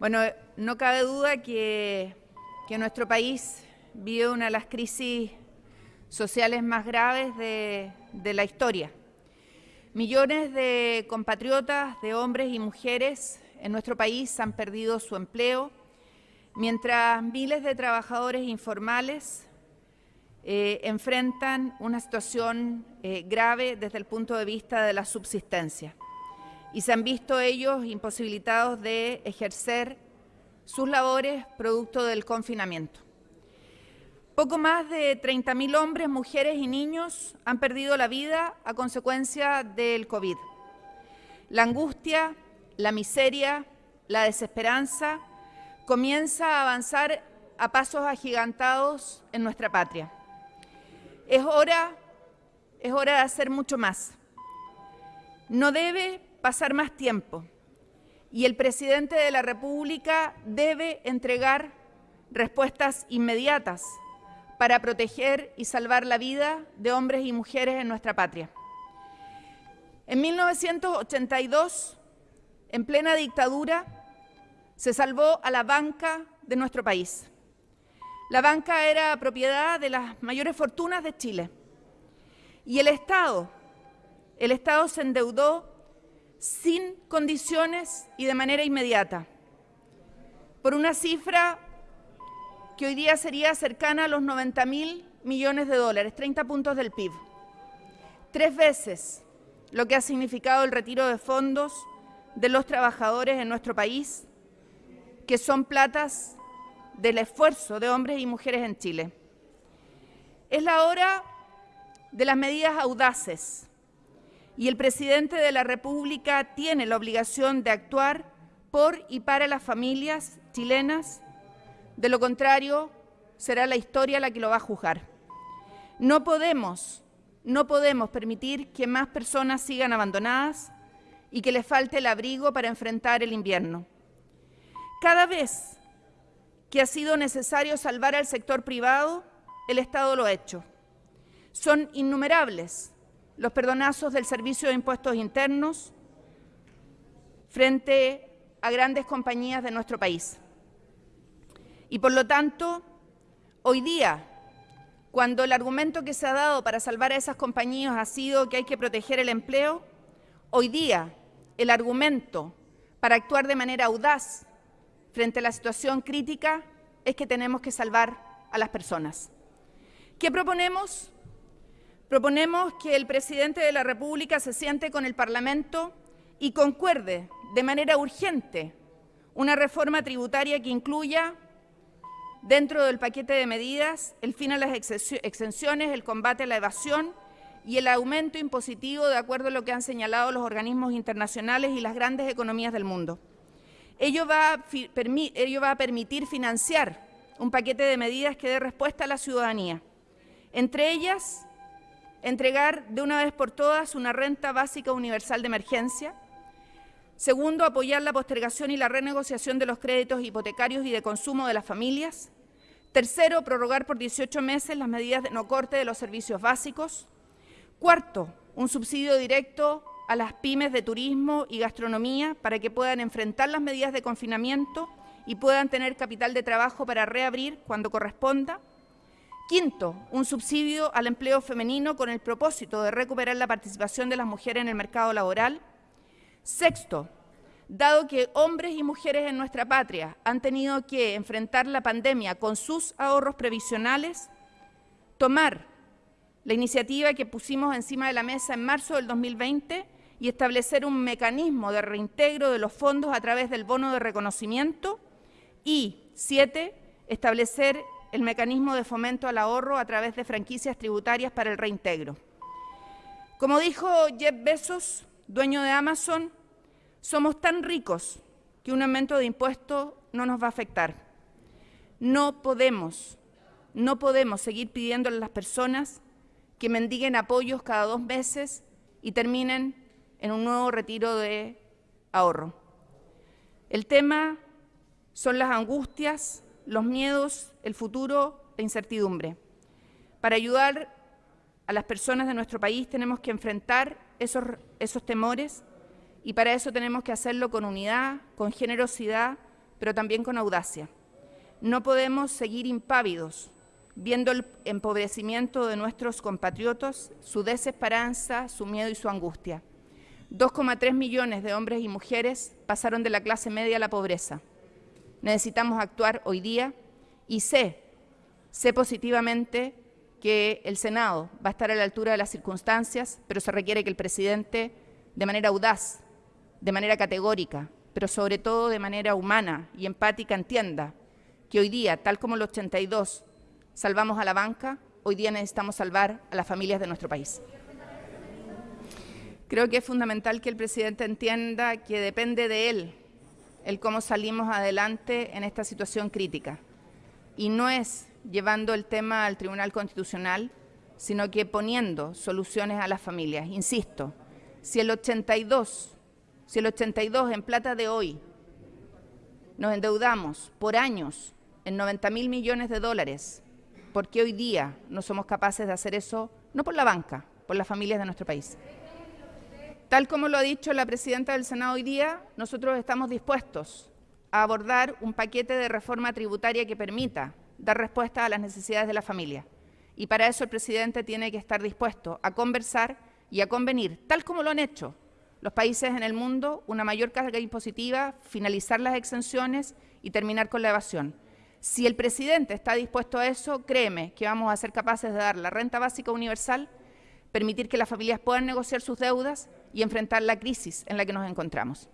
Bueno, no cabe duda que, nuestro país vive una de las crisis sociales más graves de, la historia. Millones de compatriotas, de hombres y mujeres en nuestro país han perdido su empleo, mientras miles de trabajadores informales eh, enfrentan una situación eh, grave desde el punto de vista de la subsistencia y se han visto ellos imposibilitados de ejercer sus labores producto del confinamiento. Poco más de 30.000 hombres, mujeres y niños han perdido la vida a consecuencia del COVID. La angustia, la miseria, la desesperanza comienza a avanzar a pasos agigantados en nuestra patria. Es hora, es hora de hacer mucho más. No debe pasar más tiempo y el presidente de la República debe entregar respuestas inmediatas para proteger y salvar la vida de hombres y mujeres en nuestra patria. En 1982, en plena dictadura, se salvó a la banca de nuestro país. La banca era propiedad de las mayores fortunas de Chile. Y el Estado, el Estado se endeudó sin condiciones y de manera inmediata, por una cifra que hoy día sería cercana a los 90 mil millones de dólares, 30 puntos del PIB. Tres veces lo que ha significado el retiro de fondos de los trabajadores en nuestro país, que son platas del esfuerzo de hombres y mujeres en Chile. Es la hora de las medidas audaces y el presidente de la República tiene la obligación de actuar por y para las familias chilenas. De lo contrario, será la historia la que lo va a juzgar. No podemos, no podemos permitir que más personas sigan abandonadas y que les falte el abrigo para enfrentar el invierno. Cada vez que ha sido necesario salvar al sector privado, el Estado lo ha hecho. Son innumerables los perdonazos del Servicio de Impuestos Internos frente a grandes compañías de nuestro país. Y por lo tanto, hoy día, cuando el argumento que se ha dado para salvar a esas compañías ha sido que hay que proteger el empleo, hoy día el argumento para actuar de manera audaz frente a la situación crítica es que tenemos que salvar a las personas. ¿Qué proponemos? Proponemos que el presidente de la República se siente con el Parlamento y concuerde de manera urgente una reforma tributaria que incluya dentro del paquete de medidas el fin a las exenciones, el combate a la evasión y el aumento impositivo de acuerdo a lo que han señalado los organismos internacionales y las grandes economías del mundo. Ello va, a, permitir financiar un paquete de medidas que dé respuesta a la ciudadanía. Entre ellas, entregar de una vez por todas una renta básica universal de emergencia. Segundo, apoyar la postergación y la renegociación de los créditos hipotecarios y de consumo de las familias. Tercero, prorrogar por 18 meses las medidas de no corte de los servicios básicos. Cuarto, un subsidio directo a las pymes de turismo y gastronomía para que puedan enfrentar las medidas de confinamiento y puedan tener capital de trabajo para reabrir cuando corresponda. Quinto, un subsidio al empleo femenino con el propósito de recuperar la participación de las mujeres en el mercado laboral. Sexto, dado que hombres y mujeres en nuestra patria han tenido que enfrentar la pandemia con sus ahorros previsionales, tomar la iniciativa que pusimos encima de la mesa en marzo del 2020 y establecer un mecanismo de reintegro de los fondos a través del bono de reconocimiento y, siete, establecer el mecanismo de fomento al ahorro a través de franquicias tributarias para el reintegro. Como dijo Jeff Bezos, dueño de Amazon, somos tan ricos que un aumento de impuestos no nos va a afectar. No podemos, no podemos seguir pidiéndole a las personas que mendiguen apoyos cada dos meses y terminen en un nuevo retiro de ahorro. El tema son las angustias, los miedos, el futuro, la incertidumbre. Para ayudar a las personas de nuestro país tenemos que enfrentar esos, esos temores y para eso tenemos que hacerlo con unidad, con generosidad, pero también con audacia. No podemos seguir impávidos viendo el empobrecimiento de nuestros compatriotas, su desesperanza, su miedo y su angustia. 2,3 millones de hombres y mujeres pasaron de la clase media a la pobreza. Necesitamos actuar hoy día y sé, sé positivamente que el Senado va a estar a la altura de las circunstancias, pero se requiere que el presidente, de manera audaz, de manera categórica, pero sobre todo de manera humana y empática, entienda que hoy día, tal como el 82 salvamos a la banca, hoy día necesitamos salvar a las familias de nuestro país. Creo que es fundamental que el presidente entienda que depende de él el cómo salimos adelante en esta situación crítica. Y no es llevando el tema al Tribunal Constitucional, sino que poniendo soluciones a las familias. Insisto, si el 82, si el 82 en plata de hoy nos endeudamos por años en 90 mil millones de dólares, ¿por qué hoy día no somos capaces de hacer eso? No por la banca, por las familias de nuestro país. Tal como lo ha dicho la presidenta del Senado hoy día, nosotros estamos dispuestos a abordar un paquete de reforma tributaria que permita dar respuesta a las necesidades de la familia. Y para eso el presidente tiene que estar dispuesto a conversar y a convenir, tal como lo han hecho los países en el mundo, una mayor carga impositiva, finalizar las exenciones y terminar con la evasión. Si el presidente está dispuesto a eso, créeme que vamos a ser capaces de dar la renta básica universal, permitir que las familias puedan negociar sus deudas y enfrentar la crisis en la que nos encontramos.